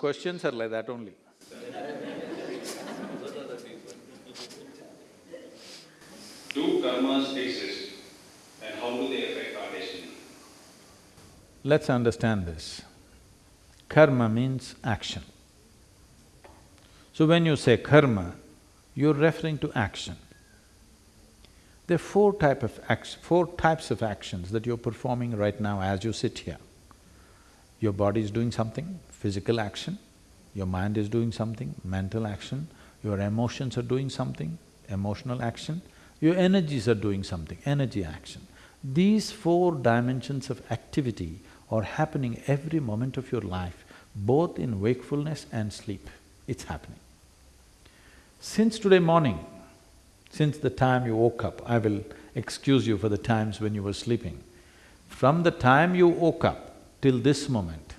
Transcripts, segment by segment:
questions are like that only. Do karmas exist and how do they affect our destiny? Let's understand this. Karma means action. So when you say karma, you're referring to action. There are four type of four types of actions that you're performing right now as you sit here. Your body is doing something, physical action, your mind is doing something, mental action, your emotions are doing something, emotional action, your energies are doing something, energy action. These four dimensions of activity are happening every moment of your life, both in wakefulness and sleep, it's happening. Since today morning, since the time you woke up, I will excuse you for the times when you were sleeping. From the time you woke up till this moment,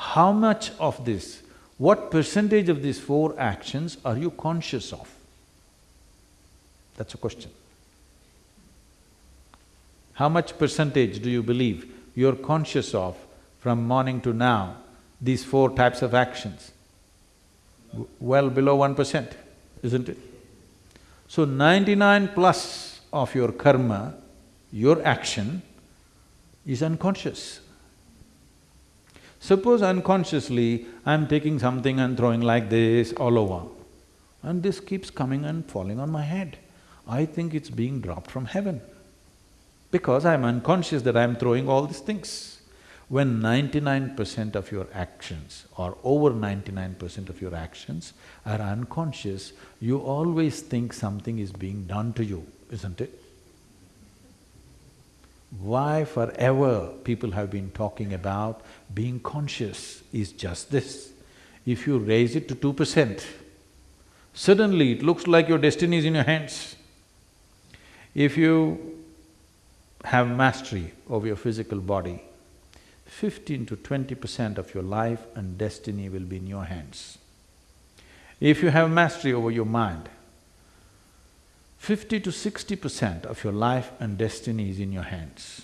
how much of this, what percentage of these four actions are you conscious of? That's a question. How much percentage do you believe you're conscious of from morning to now, these four types of actions? Well below one percent, isn't it? So ninety-nine plus of your karma, your action, is unconscious. Suppose unconsciously, I'm taking something and throwing like this all over, and this keeps coming and falling on my head. I think it's being dropped from heaven because I'm unconscious that I'm throwing all these things. When ninety-nine percent of your actions or over ninety-nine percent of your actions are unconscious, you always think something is being done to you, isn't it? Why forever people have been talking about being conscious is just this. If you raise it to two percent, suddenly it looks like your destiny is in your hands. If you have mastery over your physical body, fifteen to twenty percent of your life and destiny will be in your hands. If you have mastery over your mind, fifty to sixty percent of your life and destiny is in your hands.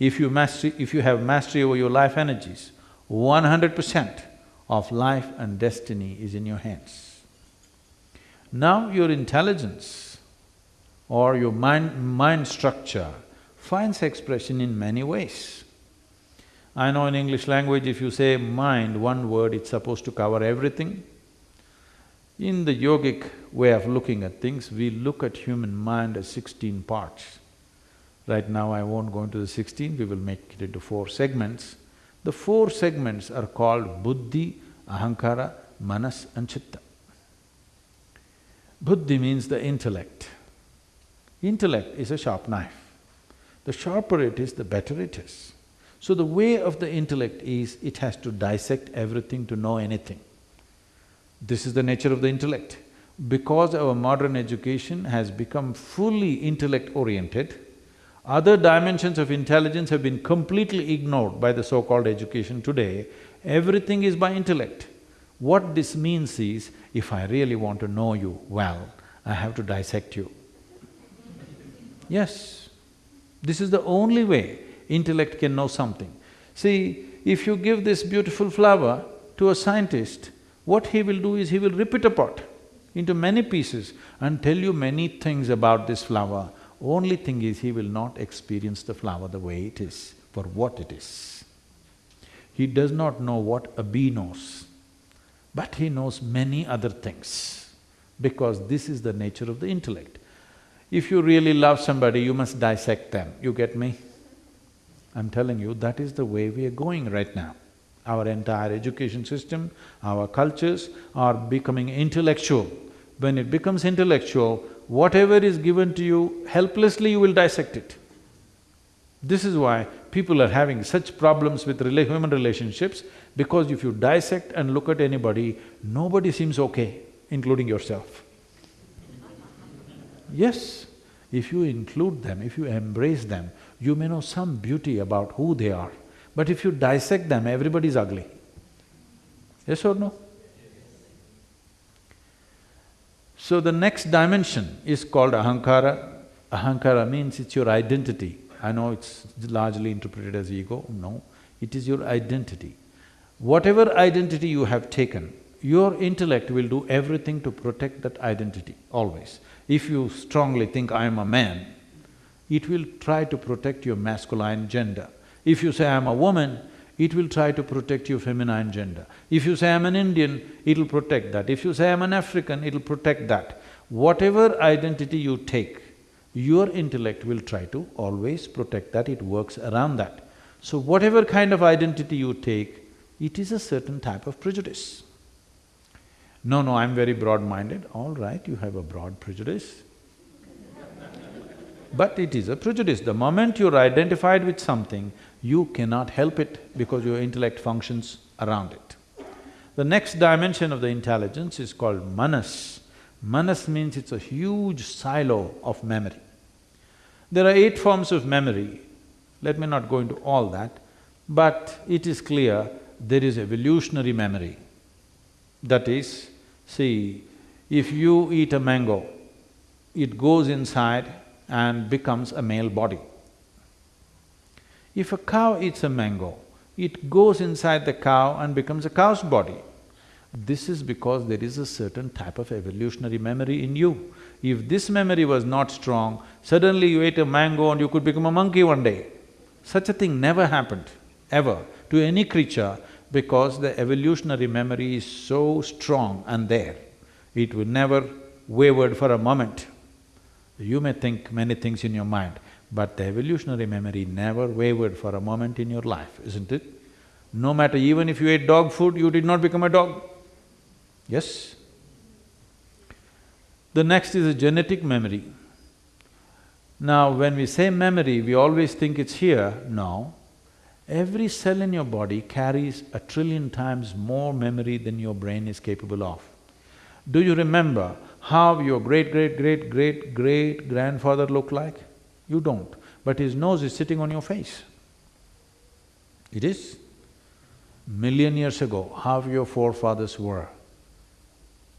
If you mastery… if you have mastery over your life energies, one hundred percent of life and destiny is in your hands. Now your intelligence or your mind… mind structure finds expression in many ways. I know in English language if you say mind, one word, it's supposed to cover everything. In the yogic way of looking at things, we look at human mind as sixteen parts. Right now I won't go into the sixteen, we will make it into four segments. The four segments are called buddhi, ahankara, manas and chitta. Buddhi means the intellect. Intellect is a sharp knife. The sharper it is, the better it is. So the way of the intellect is, it has to dissect everything to know anything. This is the nature of the intellect. Because our modern education has become fully intellect-oriented, other dimensions of intelligence have been completely ignored by the so-called education today. Everything is by intellect. What this means is, if I really want to know you well, I have to dissect you. Yes, this is the only way intellect can know something. See, if you give this beautiful flower to a scientist, what he will do is he will rip it apart into many pieces and tell you many things about this flower. Only thing is, he will not experience the flower the way it is, for what it is. He does not know what a bee knows, but he knows many other things, because this is the nature of the intellect. If you really love somebody, you must dissect them, you get me? I'm telling you, that is the way we are going right now. Our entire education system, our cultures are becoming intellectual. When it becomes intellectual, whatever is given to you, helplessly you will dissect it. This is why people are having such problems with rela human relationships, because if you dissect and look at anybody, nobody seems okay, including yourself. Yes, if you include them, if you embrace them, you may know some beauty about who they are. But if you dissect them, everybody is ugly. Yes or no? So the next dimension is called ahankara. Ahankara means it's your identity. I know it's largely interpreted as ego, no, it is your identity. whatever identity you have taken, your intellect will do everything to protect that identity, always. If you strongly think, I am a man, it will try to protect your masculine gender. If you say, I am a woman, it will try to protect your feminine gender. If you say, I'm an Indian, it'll protect that. If you say, I'm an African, it'll protect that. Whatever identity you take, your intellect will try to always protect that, it works around that. So whatever kind of identity you take, it is a certain type of prejudice. No, no, I'm very broad-minded. All right, you have a broad prejudice. but it is a prejudice. The moment you're identified with something, you cannot help it because your intellect functions around it. The next dimension of the intelligence is called manas. Manas means it's a huge silo of memory. There are eight forms of memory. Let me not go into all that, but it is clear there is evolutionary memory. That is, see, if you eat a mango, it goes inside and becomes a male body. If a cow eats a mango, it goes inside the cow and becomes a cow's body. This is because there is a certain type of evolutionary memory in you. If this memory was not strong, suddenly you ate a mango and you could become a monkey one day. Such a thing never happened, ever, to any creature because the evolutionary memory is so strong and there. It will never wavered for a moment. You may think many things in your mind, but the evolutionary memory never wavered for a moment in your life, isn't it? No matter even if you ate dog food, you did not become a dog. Yes? The next is a genetic memory. Now, when we say memory, we always think it's here. No. Every cell in your body carries a trillion times more memory than your brain is capable of. Do you remember how your great-great-great-great-grandfather looked like? You don't, but his nose is sitting on your face. It is. Million years ago, how your forefathers were,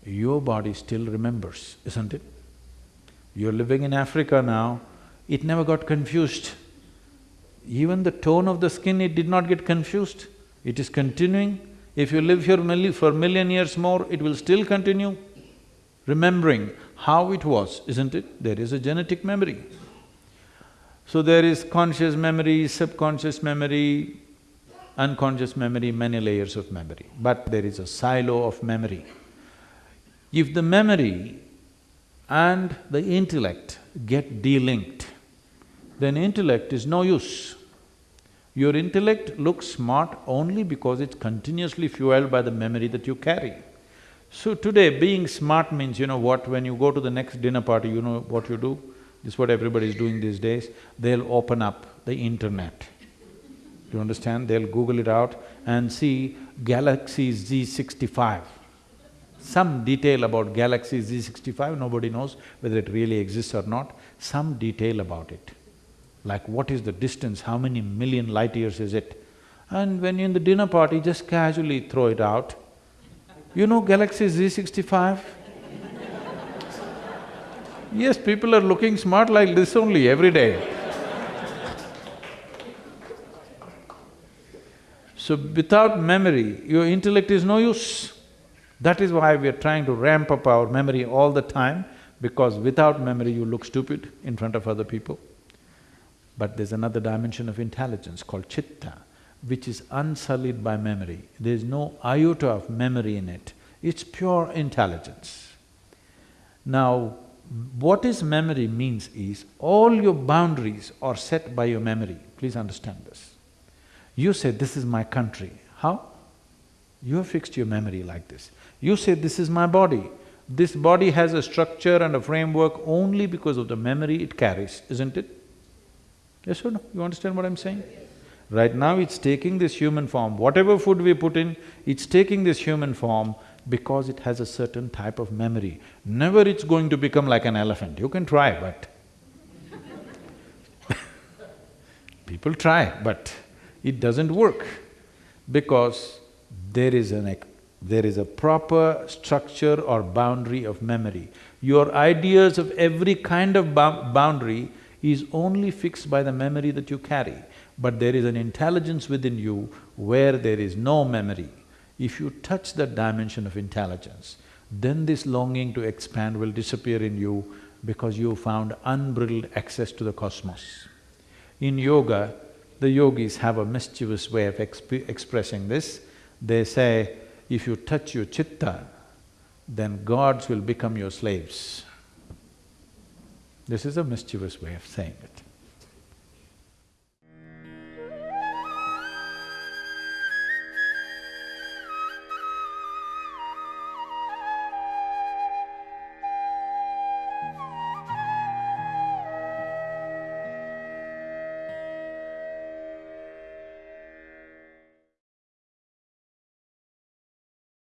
your body still remembers, isn't it? You're living in Africa now, it never got confused. Even the tone of the skin, it did not get confused. It is continuing. If you live here for million years more, it will still continue. Remembering how it was, isn't it? There is a genetic memory. So there is conscious memory, subconscious memory, unconscious memory, many layers of memory, but there is a silo of memory. If the memory and the intellect get delinked, then intellect is no use. Your intellect looks smart only because it's continuously fueled by the memory that you carry. So today, being smart means, you know what, when you go to the next dinner party, you know what you do? This is what everybody is doing these days. They'll open up the internet. You understand? They'll Google it out and see Galaxy Z65. Some detail about Galaxy Z65, nobody knows whether it really exists or not, some detail about it. Like what is the distance, how many million light years is it? And when you're in the dinner party, just casually throw it out. You know Galaxy Z65? Yes, people are looking smart like this only every day. So without memory, your intellect is no use. That is why we are trying to ramp up our memory all the time, because without memory you look stupid in front of other people. But there's another dimension of intelligence called chitta, which is unsullied by memory. There's no iota of memory in it, it's pure intelligence. Now, what is memory means is, all your boundaries are set by your memory, please understand this. You say, this is my country, how? You have fixed your memory like this. You say, this is my body. This body has a structure and a framework only because of the memory it carries, isn't it? Yes or no? You understand what I'm saying? Right now it's taking this human form, whatever food we put in, it's taking this human form because it has a certain type of memory. Never it's going to become like an elephant, you can try but people try, but it doesn't work because there is an there is a proper structure or boundary of memory. Your ideas of every kind of boundary is only fixed by the memory that you carry, but there is an intelligence within you where there is no memory. If you touch that dimension of intelligence, then this longing to expand will disappear in you because you found unbridled access to the cosmos. In yoga, the yogis have a mischievous way of exp expressing this. They say, if you touch your chitta, then gods will become your slaves. This is a mischievous way of saying it.